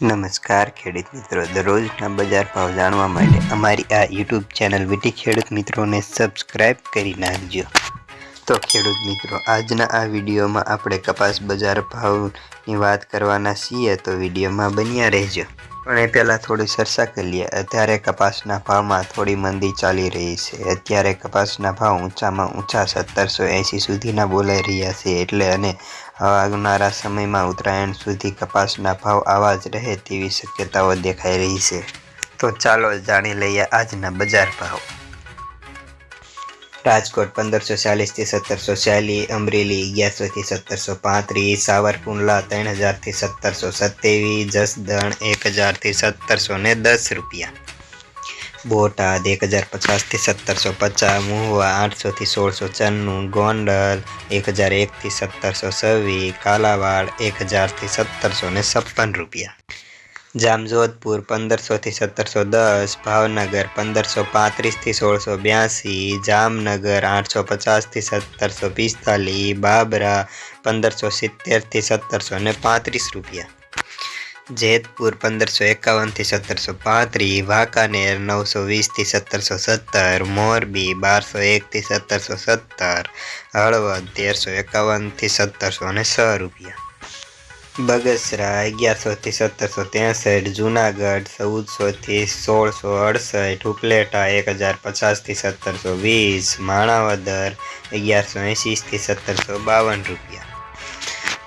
નમસ્કાર, ખેડૂત મિત્રો. દરરોજના બજાર ભાવ જાણવા માટે અમારી આ યુટ્યુબ ચેનલ વિટી ખેડૂત મિત્રોને સબસ્ક્રાઈબ કરી નાખજો. તો ખેડૂત મિત્રો, આજના આ વિડીયોમાં આપણે કપાસ બજાર ભાવની વાત કરવાના છીએ, તો વિડીયોમાં બન્યા રહેજો. પણ એ પહેલાં થોડી ચર્ચા કરી લઈએ અત્યારે કપાસના ભાવમાં થોડી મંદી ચાલી રહી છે. અત્યારે કપાસના ભાવ ઊંચામાં ઊંચા સત્તરસો એંસી સુધીના બોલાઈ રહ્યા છે એટલે અને આવનારા સમયમાં ઉત્તરાયણ સુધી કપાસના ભાવ આવા જ રહે તેવી શક્યતાઓ દેખાઈ રહી છે. તો ચાલો જાણી લઈએ આજના બજાર ભાવ. રાજકોટ પંદરસો ચાલીસથી સત્તરસો ચાલીસ અમરેલી અગિયારસોથી સત્તરસો પાંત્રીસ, સાવરકુંડલા ત્રણ હજારથી સત્તરસો સત્યાવીસ, જસદણ એક હજારથી સત્તરસો ને દસ રૂપિયા. બોટાદ એક હજાર પચાસથી સત્તરસો પચાસ, મહુવા આઠસોથી સોળસો ચન્નું ગોંડલ એક હજાર એકથી સત્તરસો છવ્વીસ, કાલાવાડ એક હજારથી સત્તરસો ને છપ્પન રૂપિયા. જામજોધપુર પંદરસોથી સત્તરસો દસ, ભાવનગર પંદરસો પાંત્રીસથી સોળસો બ્યાસી, જામનગર આઠસો પચાસથી સત્તરસો પિસ્તાલીસ, બાબરા પંદરસો સિત્તેરથી સત્તરસો ને પાંત્રીસ રૂપિયા. જેતપુર પંદરસો એકાવનથી સત્તરસો પાંત્રીસ, વાંકાનેર નવસો વીસથી સત્તરસો સત્તર, મોરબી બારસો એકથી સત્તરસો સત્તર, હળવદ તેરસો એકાવનથી સત્તરસો ને છ રૂપિયા. બગસરા અગિયારસોથી સત્તરસો ત્રેસઠ, જુનાગઢ ચૌદસોથી સોળસો અડસઠ, ઉપલેટા, એક હજાર પચાસથી સત્તરસો વીસ, માણાવદર, અગિયારસો એંશીથી સત્તરસો બાવન રૂપિયા.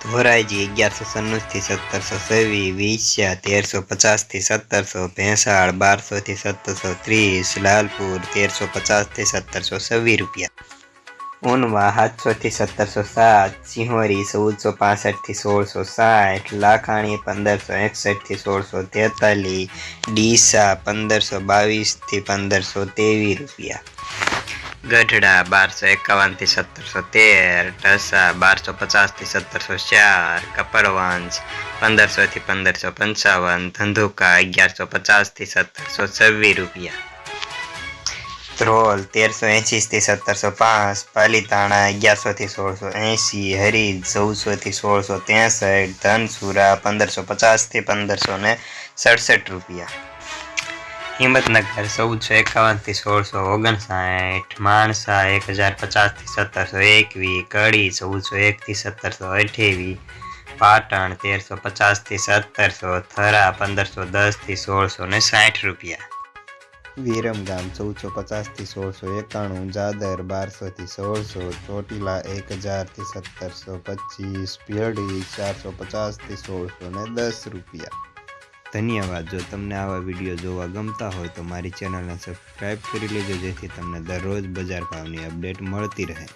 ધોરાઈજી અગિયારસો સન્નુસથી સત્તરસો છવ્વીસ વિછ્યા તેરસો પચાસથી સત્તરસો ભેંસાળ બારસોથી સત્તરસો ત્રીસ, લાલપુર, તેરસો પચાસથી સત્તરસો છવ્વીસ રૂપિયા. ઊનવા સાતસોથી સત્તરસો સાત સિંહોરી ચૌદસો પાસઠથી સોળસો સાઠ લાખાણી પંદરસો એકસઠથી સોળસો તેતાલીસ ડીસા પંદરસો બાવીસથી પંદરસો ત્રેવીસ રૂપિયા ગઢડા બારસો એકાવનથી સત્તરસો તેર ઢસા બારસો પચાસથી સત્તરસો ચાર કપડવંશ પંદરસોથી પંદરસો પંચાવન ધંધુકા અગિયારસો પચાસથી સત્તરસો છવ્વીસ રૂપિયા ધ્રોલ તેરસો એંશીથી સત્તરસો પાંચ, પાલીતાણા અગિયારસોથી સોળસો એંશી હરીજ ચૌદસોથી સોળસો ત્રેસઠ, ધનસુરા પંદરસો પચાસથી પંદરસો ને સડસઠ રૂપિયા. હિંમતનગર ચૌદસો એકાવનથી સોળસો ઓગણસાઠ, માણસા એક હજાર પચાસથી સત્તરસો એકવીસ, કડી ચૌદસો એકથી સત્તરસો અઠ્યાવીસ, પાટણ તેરસો પચાસથી સત્તરસો, થરા પંદરસો દસથી સોળસો ને સાઠ રૂપિયા. વિરમગામ ચૌદસો પચાસથી સોળસો એકાણું, જાદર બારસોથી સોળસો, ચોટીલા એક હજારથી સત્તરસો પચીસ, ભેડી ચારસો પચાસથી સોળસો ને દસ રૂપિયા. ધન્યવાદ. જો તમને આવા વીડિયો જોવા ગમતા હોય તો મારી ચેનલને સબસ્ક્રાઈબ કરી લેજો જેથી તમને દરરોજ બજાર ભાવની અપડેટ મળતી રહે.